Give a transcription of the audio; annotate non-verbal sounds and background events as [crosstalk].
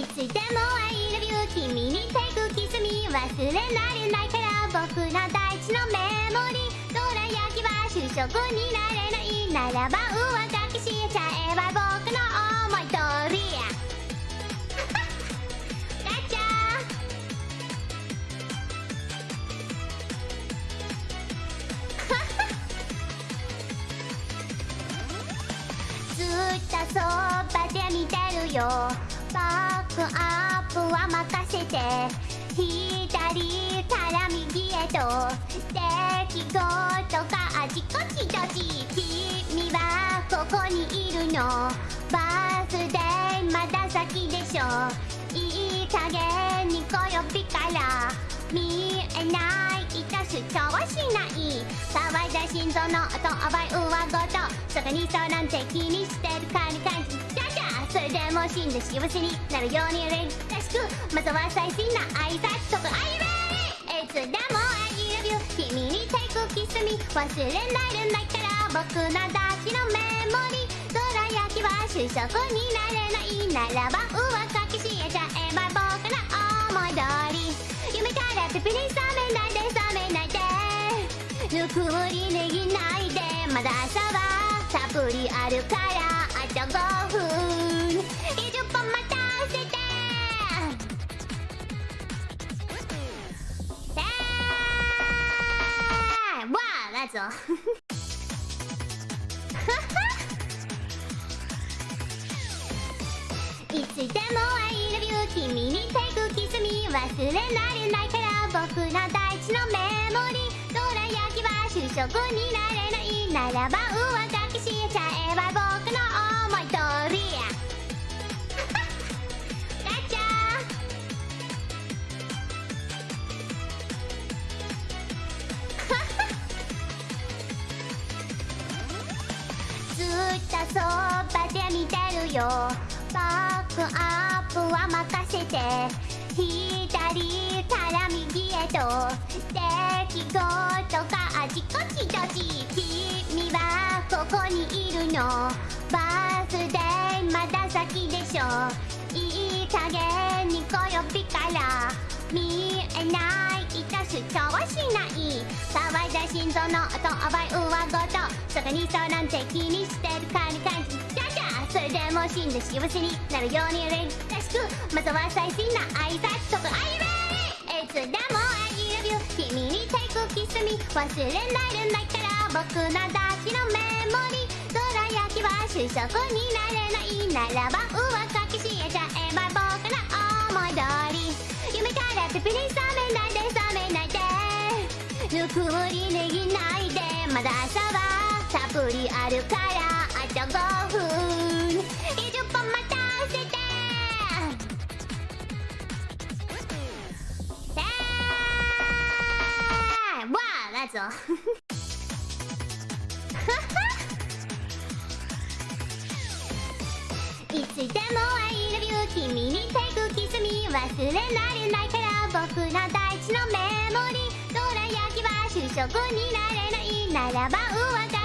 いつでも I love you 君に take kiss me 忘れられないから僕の大事のメモリー。どら焼きは主食になれないならば上書きしちゃえば僕の思い通り。ガチャずっ [laughs] とそばで見てるよ。バックアップは任せて。左から右へと。出来事があちこちとち君はここにいるの。バースデーまだ先でしょ。いい加減に小呼びから。見えない致す調はしない。騒いだ心臓の音覚え上ごと。そこにそうなんて気にしてるかに感じじゃそれでも死んで幸せに。なるように連らしくまずは最新な挨拶とか Are you ready? いつでも I love you 君に take kiss me 忘れられないから僕の大事のメモリどら焼きは主食になれないならば上書きしちゃえば僕の思い通り夢からピピリ覚めないで覚めないでぬくもりねぎないでまだ朝はたっぷりあるからあと5分20分待たせてえーわあだぞいつでも I love you 君に take kiss me 忘れられないから僕の大事のメモリーどら焼きは主食になれないならば上書きしちゃえば僕ずっとそばで見てるよ。バックアップは任せて。左から右へと。出来事があちこちとち君はここにいるの。バースデーまだ先でしょ。いい加減に小呼びから。見えない致す調はしない。騒いだ心臓の音覚え上ごとそこにそそれでも死んで幸せになるように連らしくまずは最新な挨拶とか愛媛いつでも I love you 君に take kiss me 忘れられないから僕の大事のメモリーどら焼きは主食になれないならば上書きしちゃえば僕の思い通り夢からピピリ覚めないで覚めないでぬくもりねぎないでまだ朝はたっぷりあるからあと5分。分待たせてえーわあだぞいつでも I love you 君に take kiss me 忘れられないから僕の大事のメモリー。どら焼きは主食になれない。ならば上書